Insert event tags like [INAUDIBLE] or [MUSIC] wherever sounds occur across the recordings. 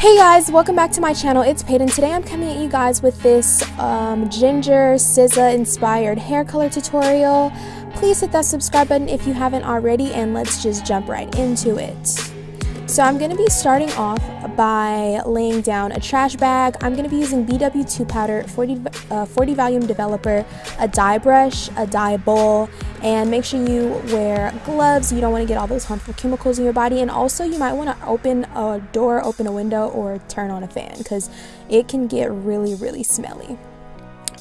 Hey guys, welcome back to my channel. It's Peyton. Today I'm coming at you guys with this um, Ginger SZA inspired hair color tutorial. Please hit that subscribe button if you haven't already and let's just jump right into it. So I'm going to be starting off by laying down a trash bag. I'm going to be using BW2 powder, 40, uh, 40 volume developer, a dye brush, a dye bowl, and make sure you wear gloves. You don't want to get all those harmful chemicals in your body. And also you might want to open a door, open a window, or turn on a fan because it can get really, really smelly.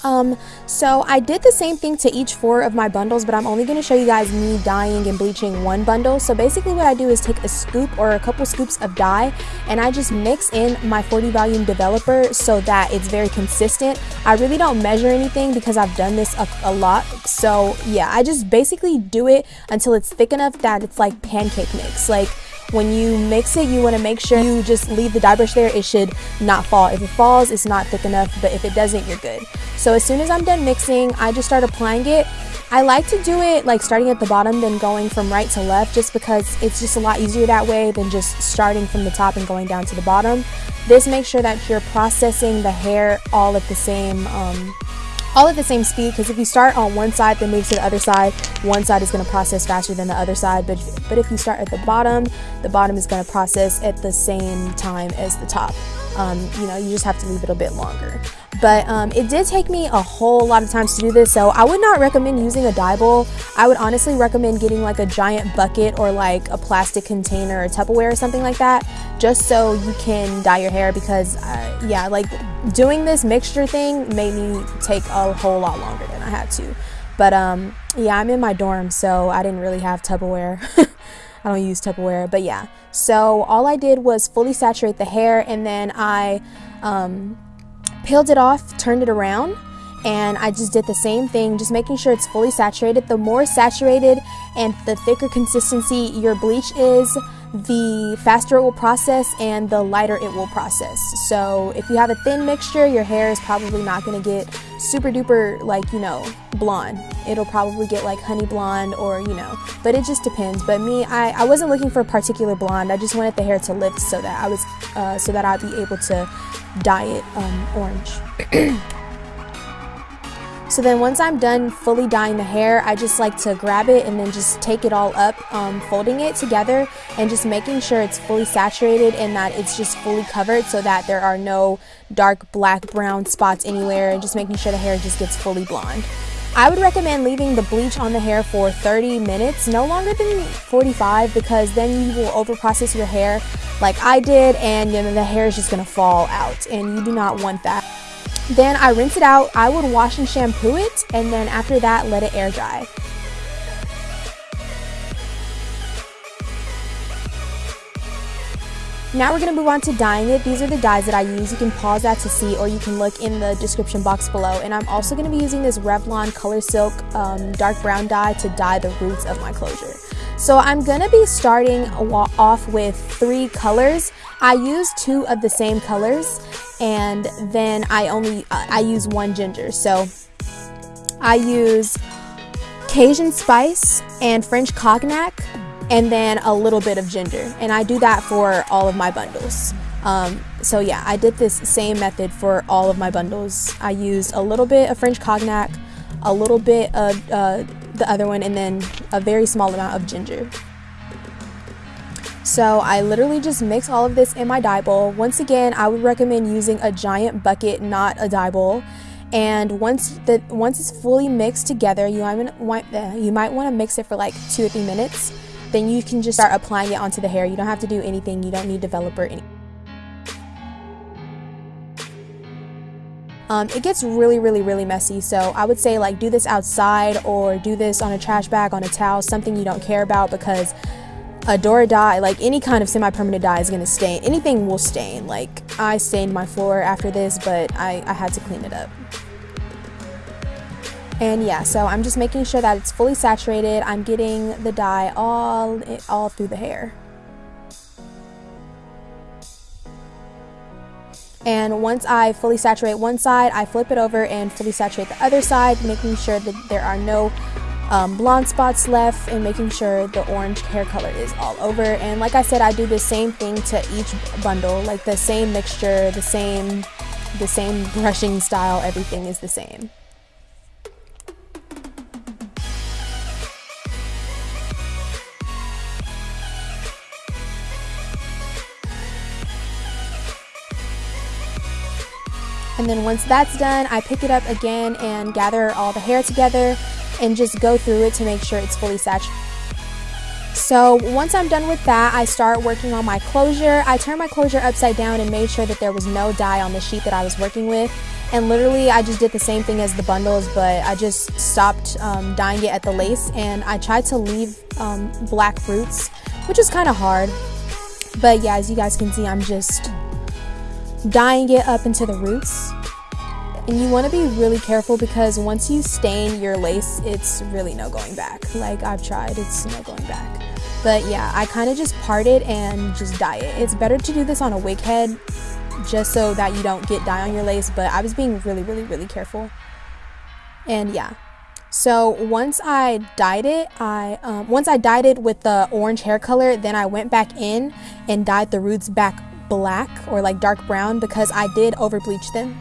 Um, so I did the same thing to each four of my bundles, but I'm only going to show you guys me dyeing and bleaching one bundle. So basically what I do is take a scoop or a couple scoops of dye and I just mix in my 40 volume developer so that it's very consistent. I really don't measure anything because I've done this a, a lot. So yeah, I just basically do it until it's thick enough that it's like pancake mix. Like when you mix it, you want to make sure you just leave the dye brush there. It should not fall. If it falls, it's not thick enough, but if it doesn't, you're good. So as soon as I'm done mixing, I just start applying it. I like to do it like starting at the bottom then going from right to left just because it's just a lot easier that way than just starting from the top and going down to the bottom. This makes sure that you're processing the hair all at the same um, all at the same speed because if you start on one side then move to the other side. One side is going to process faster than the other side but but if you start at the bottom the bottom is going to process at the same time as the top. Um, you know you just have to leave it a bit longer but um, it did take me a whole lot of times to do this so I would not recommend using a dye bowl. I would honestly recommend getting like a giant bucket or like a plastic container or Tupperware or something like that just so you can dye your hair because uh, yeah like doing this mixture thing made me take a whole lot longer than I had to. But um, yeah I'm in my dorm so I didn't really have Tupperware. [LAUGHS] I don't use Tupperware but yeah. So all I did was fully saturate the hair and then I um, peeled it off turned it around and I just did the same thing, just making sure it's fully saturated. The more saturated and the thicker consistency your bleach is, the faster it will process and the lighter it will process. So if you have a thin mixture, your hair is probably not gonna get super duper like, you know, blonde. It'll probably get like honey blonde or, you know, but it just depends. But me, I, I wasn't looking for a particular blonde. I just wanted the hair to lift so that I was, uh, so that I'd be able to dye it um, orange. [CLEARS THROAT] So then once I'm done fully dyeing the hair, I just like to grab it and then just take it all up, um, folding it together and just making sure it's fully saturated and that it's just fully covered so that there are no dark black brown spots anywhere and just making sure the hair just gets fully blonde. I would recommend leaving the bleach on the hair for 30 minutes, no longer than 45 because then you will overprocess your hair like I did and know, the hair is just going to fall out and you do not want that. Then I rinse it out. I would wash and shampoo it, and then after that, let it air dry. Now we're going to move on to dyeing it. These are the dyes that I use. You can pause that to see or you can look in the description box below. And I'm also going to be using this Revlon Color Silk um, dark brown dye to dye the roots of my closure. So I'm to be starting off with three colors. I use two of the same colors and then I only uh, I use one ginger. So I use Cajun spice and French cognac and then a little bit of ginger. And I do that for all of my bundles. Um, so yeah, I did this same method for all of my bundles. I used a little bit of French cognac, a little bit of uh, the other one, and then a very small amount of ginger. So I literally just mix all of this in my dye bowl. Once again, I would recommend using a giant bucket, not a dye bowl. And once the once it's fully mixed together, you might want uh, you might want to mix it for like two or three minutes. Then you can just start applying it onto the hair. You don't have to do anything. You don't need developer any. Um, it gets really, really, really messy. So I would say like do this outside or do this on a trash bag, on a towel, something you don't care about because Adore dye, like any kind of semi-permanent dye is going to stain. Anything will stain. Like I stained my floor after this, but I, I had to clean it up. And yeah, so I'm just making sure that it's fully saturated. I'm getting the dye all, all through the hair. And once I fully saturate one side, I flip it over and fully saturate the other side, making sure that there are no um, blonde spots left and making sure the orange hair color is all over. And like I said, I do the same thing to each bundle, like the same mixture, the same, the same brushing style, everything is the same. And then once that's done, I pick it up again and gather all the hair together and just go through it to make sure it's fully saturated. So once I'm done with that, I start working on my closure. I turned my closure upside down and made sure that there was no dye on the sheet that I was working with. And literally, I just did the same thing as the bundles, but I just stopped um, dyeing it at the lace and I tried to leave um, black roots, which is kind of hard. But yeah, as you guys can see, I'm just dyeing it up into the roots. And you want to be really careful because once you stain your lace, it's really no going back. Like I've tried, it's no going back. But yeah, I kind of just part it and just dye it. It's better to do this on a wig head just so that you don't get dye on your lace, but I was being really, really, really careful. And yeah, so once I dyed it, I um, once I dyed it with the orange hair color, then I went back in and dyed the roots back black or like dark brown because I did over bleach them.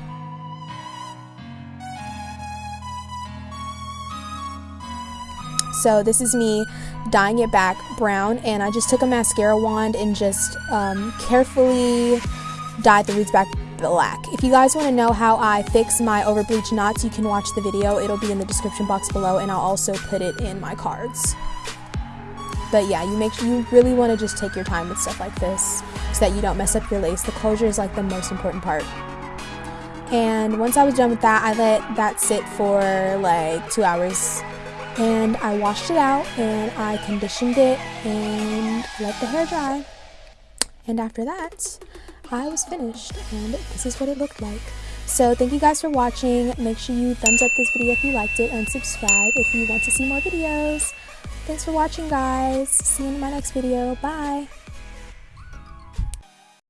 So this is me dyeing it back brown and I just took a mascara wand and just um, carefully dyed the roots back black. If you guys want to know how I fix my over bleach knots, you can watch the video. It'll be in the description box below and I'll also put it in my cards. But yeah, you make you really want to just take your time with stuff like this so that you don't mess up your lace. The closure is like the most important part. And once I was done with that, I let that sit for like two hours. And I washed it out and I conditioned it and let the hair dry. And after that, I was finished and this is what it looked like. So thank you guys for watching. Make sure you thumbs up this video if you liked it and subscribe if you want to see more videos. Thanks for watching, guys. See you in my next video. Bye.